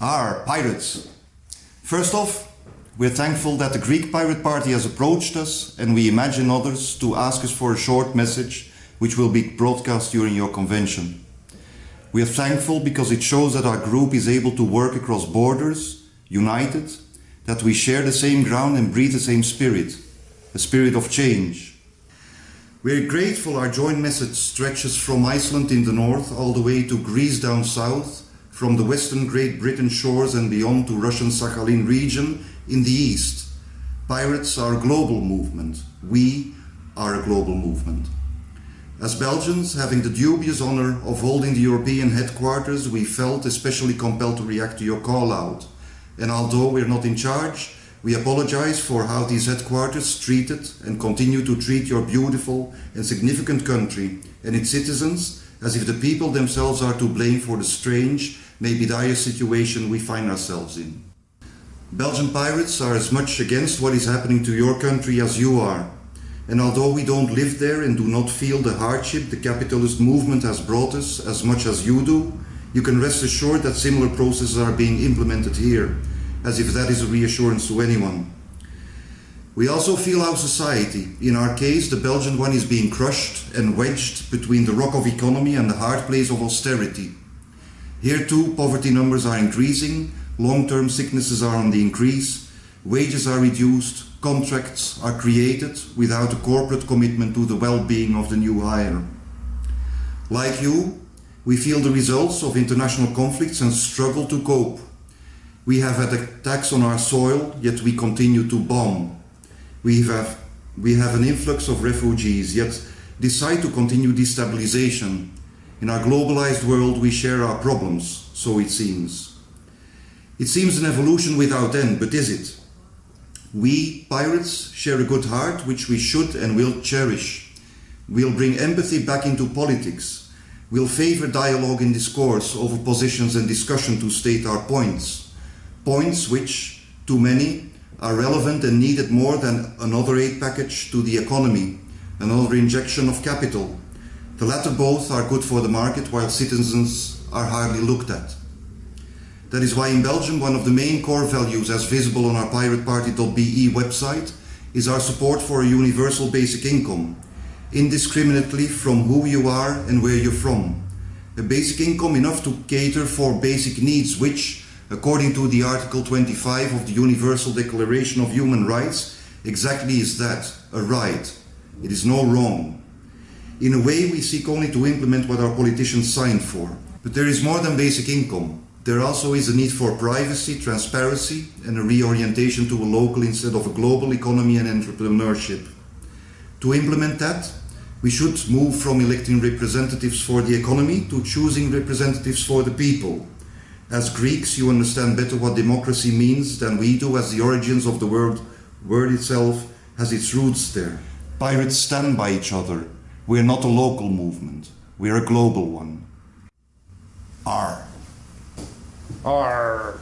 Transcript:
are pirates. First off, we're thankful that the Greek Pirate Party has approached us and we imagine others to ask us for a short message which will be broadcast during your convention. We are thankful because it shows that our group is able to work across borders, united, that we share the same ground and breathe the same spirit, a spirit of change. We are grateful our joint message stretches from Iceland in the north all the way to Greece down south from the western Great Britain shores and beyond to Russian Sakhalin region in the east. Pirates are a global movement. We are a global movement. As Belgians, having the dubious honor of holding the European headquarters, we felt especially compelled to react to your call out. And although we're not in charge, we apologize for how these headquarters treated and continue to treat your beautiful and significant country and its citizens as if the people themselves are to blame for the strange maybe dire situation we find ourselves in. Belgian pirates are as much against what is happening to your country as you are. And although we don't live there and do not feel the hardship the capitalist movement has brought us as much as you do, you can rest assured that similar processes are being implemented here, as if that is a reassurance to anyone. We also feel our society, in our case the Belgian one is being crushed and wedged between the rock of economy and the hard place of austerity. Here too, poverty numbers are increasing, long-term sicknesses are on the increase, wages are reduced, contracts are created without a corporate commitment to the well-being of the new hire. Like you, we feel the results of international conflicts and struggle to cope. We have had attacks on our soil, yet we continue to bomb. We have, we have an influx of refugees, yet decide to continue destabilization in our globalized world, we share our problems, so it seems. It seems an evolution without end, but is it? We, pirates, share a good heart which we should and will cherish. We'll bring empathy back into politics. We'll favor dialogue and discourse over positions and discussion to state our points. Points which, to many, are relevant and needed more than another aid package to the economy, another injection of capital, the latter both are good for the market while citizens are hardly looked at. That is why in Belgium one of the main core values as visible on our pirateparty.be website is our support for a universal basic income, indiscriminately from who you are and where you're from. A basic income enough to cater for basic needs which, according to the Article 25 of the Universal Declaration of Human Rights, exactly is that, a right. It is no wrong. In a way, we seek only to implement what our politicians signed for. But there is more than basic income. There also is a need for privacy, transparency and a reorientation to a local instead of a global economy and entrepreneurship. To implement that, we should move from electing representatives for the economy to choosing representatives for the people. As Greeks, you understand better what democracy means than we do as the origins of the word, word itself has its roots there. Pirates stand by each other, we're not a local movement. We're a global one. R. R.